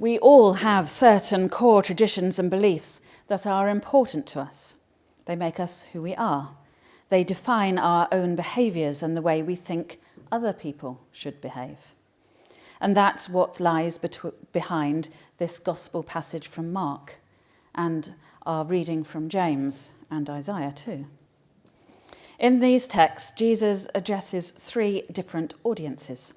We all have certain core traditions and beliefs that are important to us. They make us who we are. They define our own behaviours and the way we think other people should behave. And that's what lies behind this gospel passage from Mark and our reading from James and Isaiah too. In these texts, Jesus addresses three different audiences.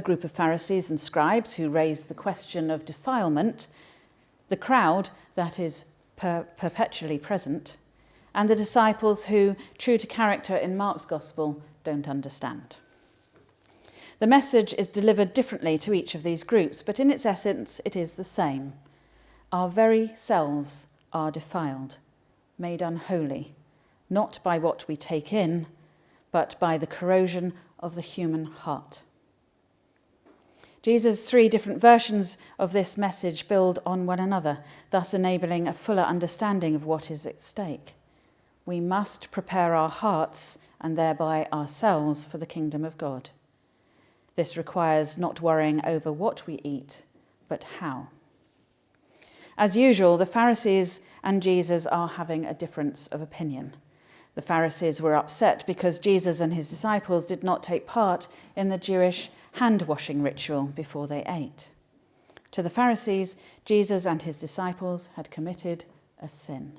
A group of Pharisees and scribes who raise the question of defilement, the crowd that is per perpetually present, and the disciples who, true to character in Mark's gospel, don't understand. The message is delivered differently to each of these groups, but in its essence, it is the same. Our very selves are defiled, made unholy, not by what we take in, but by the corrosion of the human heart. Jesus' three different versions of this message build on one another, thus enabling a fuller understanding of what is at stake. We must prepare our hearts and thereby ourselves for the kingdom of God. This requires not worrying over what we eat, but how. As usual, the Pharisees and Jesus are having a difference of opinion. The Pharisees were upset because Jesus and his disciples did not take part in the Jewish hand washing ritual before they ate. To the Pharisees, Jesus and his disciples had committed a sin.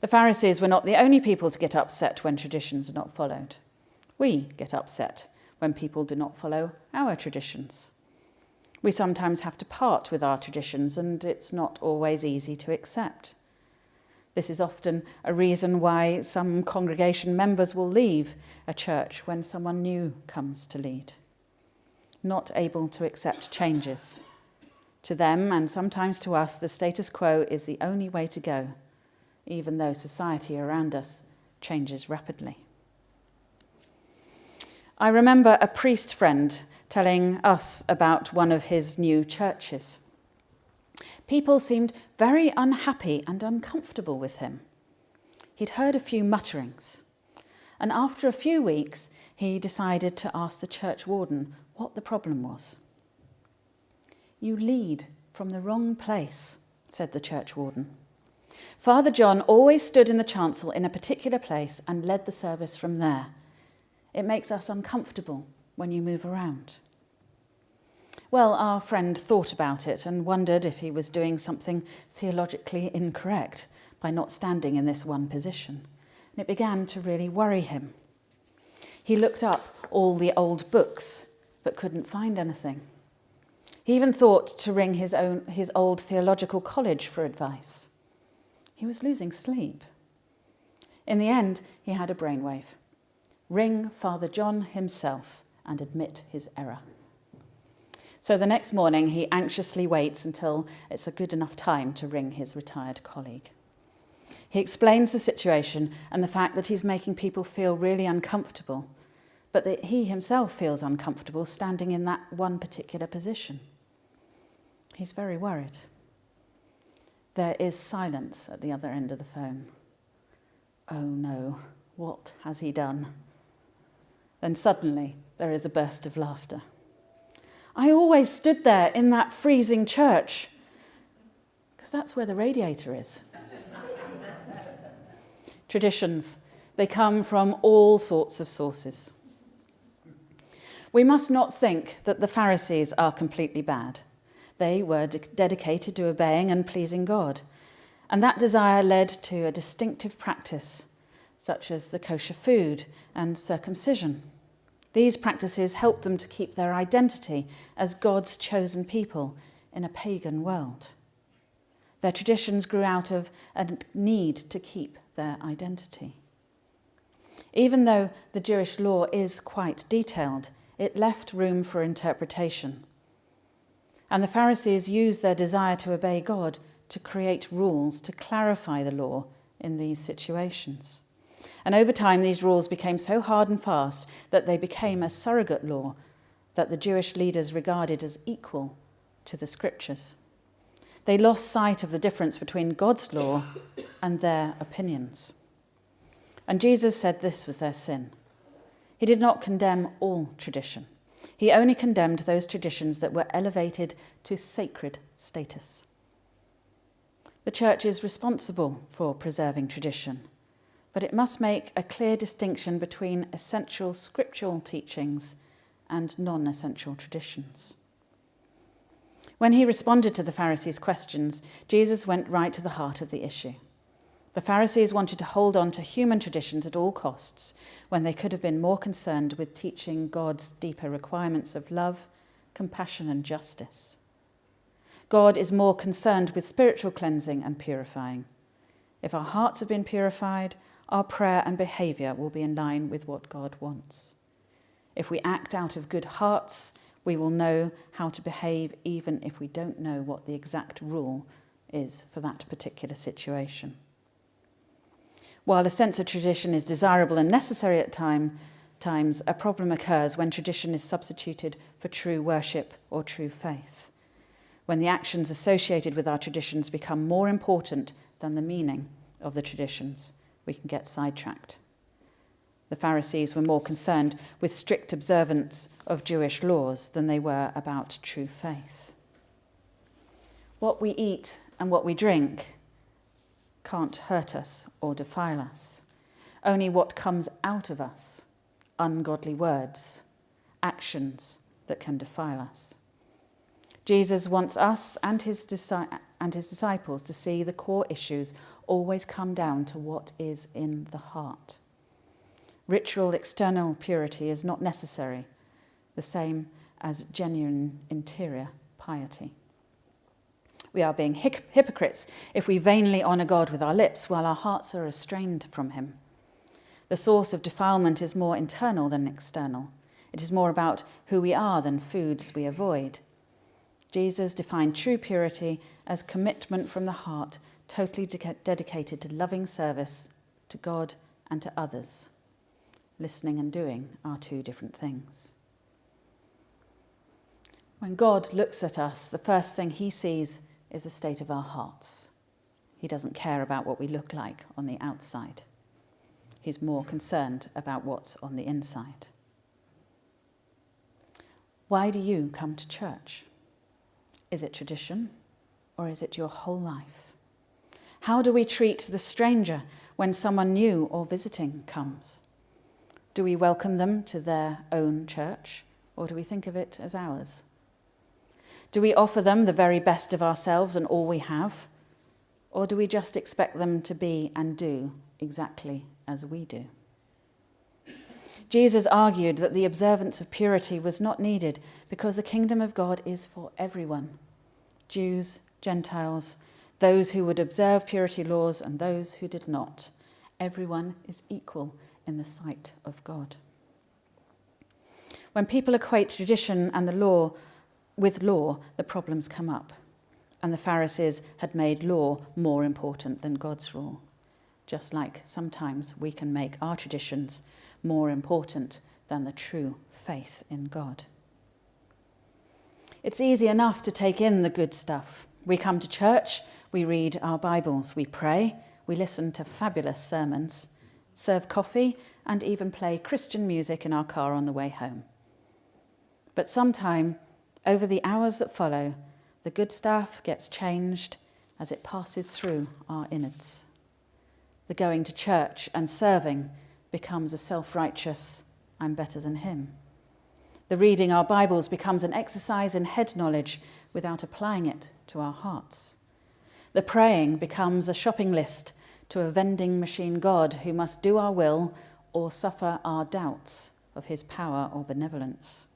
The Pharisees were not the only people to get upset when traditions are not followed. We get upset when people do not follow our traditions. We sometimes have to part with our traditions and it's not always easy to accept. This is often a reason why some congregation members will leave a church when someone new comes to lead. Not able to accept changes. To them, and sometimes to us, the status quo is the only way to go, even though society around us changes rapidly. I remember a priest friend telling us about one of his new churches. People seemed very unhappy and uncomfortable with him. He'd heard a few mutterings, and after a few weeks, he decided to ask the church warden what the problem was. You lead from the wrong place, said the church warden. Father John always stood in the chancel in a particular place and led the service from there. It makes us uncomfortable when you move around. Well, our friend thought about it and wondered if he was doing something theologically incorrect by not standing in this one position. And it began to really worry him. He looked up all the old books, but couldn't find anything. He even thought to ring his, own, his old theological college for advice. He was losing sleep. In the end, he had a brainwave. Ring Father John himself and admit his error. So the next morning, he anxiously waits until it's a good enough time to ring his retired colleague. He explains the situation and the fact that he's making people feel really uncomfortable, but that he himself feels uncomfortable standing in that one particular position. He's very worried. There is silence at the other end of the phone. Oh no, what has he done? Then suddenly there is a burst of laughter. I always stood there in that freezing church because that's where the radiator is. Traditions, they come from all sorts of sources. We must not think that the Pharisees are completely bad. They were de dedicated to obeying and pleasing God, and that desire led to a distinctive practice, such as the kosher food and circumcision. These practices helped them to keep their identity as God's chosen people in a pagan world. Their traditions grew out of a need to keep their identity. Even though the Jewish law is quite detailed, it left room for interpretation. And the Pharisees used their desire to obey God to create rules to clarify the law in these situations. And over time, these rules became so hard and fast that they became a surrogate law that the Jewish leaders regarded as equal to the scriptures. They lost sight of the difference between God's law and their opinions. And Jesus said this was their sin. He did not condemn all tradition. He only condemned those traditions that were elevated to sacred status. The church is responsible for preserving tradition, but it must make a clear distinction between essential scriptural teachings and non essential traditions. When he responded to the Pharisees' questions, Jesus went right to the heart of the issue. The Pharisees wanted to hold on to human traditions at all costs when they could have been more concerned with teaching God's deeper requirements of love, compassion, and justice. God is more concerned with spiritual cleansing and purifying. If our hearts have been purified, our prayer and behaviour will be in line with what God wants. If we act out of good hearts, we will know how to behave even if we don't know what the exact rule is for that particular situation. While a sense of tradition is desirable and necessary at time, times, a problem occurs when tradition is substituted for true worship or true faith. When the actions associated with our traditions become more important than the meaning of the traditions, we can get sidetracked. The Pharisees were more concerned with strict observance of Jewish laws than they were about true faith. What we eat and what we drink can't hurt us or defile us. Only what comes out of us, ungodly words, actions that can defile us. Jesus wants us and his, and his disciples to see the core issues always come down to what is in the heart. Ritual external purity is not necessary, the same as genuine interior piety. We are being hypocrites if we vainly honour God with our lips while our hearts are estranged from Him. The source of defilement is more internal than external. It is more about who we are than foods we avoid. Jesus defined true purity as commitment from the heart, totally de- dedicated to loving service to God and to others. Listening and doing are two different things. When God looks at us, the first thing he sees is the state of our hearts. He doesn't care about what we look like on the outside. He's more concerned about what's on the inside. Why do you come to church? Is it tradition or is it your whole life? How do we treat the stranger when someone new or visiting comes? Do we welcome them to their own church, or do we think of it as ours? Do we offer them the very best of ourselves and all we have, or do we just expect them to be and do exactly as we do? Jesus argued that the observance of purity was not needed because the kingdom of God is for everyone Jews, Gentiles, those who would observe purity laws, and those who did not. Everyone is equal in the sight of God. When people equate tradition and the law with law, the problems come up. And the Pharisees had made law more important than God's rule, just like sometimes we can make our traditions more important than the true faith in God. It's easy enough to take in the good stuff. We come to church, we read our Bibles, we pray, we listen to fabulous sermons, serve coffee, and even play Christian music in our car on the way home. But sometime, over the hours that follow, the good stuff gets changed as it passes through our innards. The going to church and serving becomes a self righteous, I'm better than him. The reading our Bibles becomes an exercise in head knowledge without applying it to our hearts. The praying becomes a shopping list to a vending machine God who must do our will or suffer our doubts of his power or benevolence.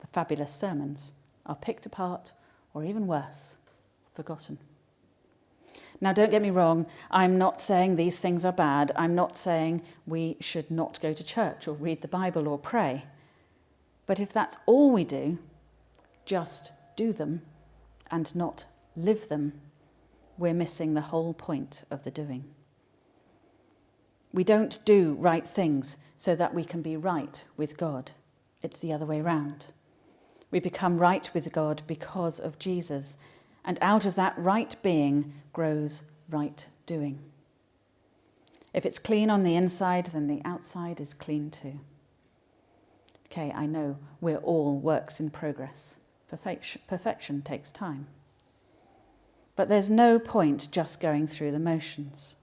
The fabulous sermons are picked apart, or even worse, forgotten. Now, don't get me wrong, I'm not saying these things are bad. I'm not saying we should not go to church or read the Bible or pray. But if that's all we do, just do them and not live them, we're missing the whole point of the doing. We don't do right things so that we can be right with God. It's the other way round. We become right with God because of Jesus, and out of that right being grows right doing. If it's clean on the inside, then the outside is clean too. Okay, I know we're all works in progress. Perfection, perfection takes time. But there's no point just going through the motions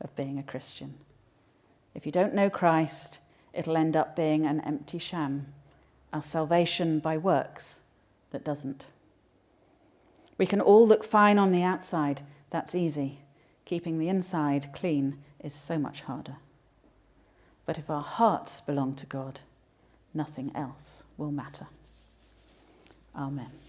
of being a Christian. If you don't know Christ, it'll end up being an empty sham, a salvation by works that doesn't. We can all look fine on the outside, that's easy. Keeping the inside clean is so much harder. But if our hearts belong to God, nothing else will matter. Amen.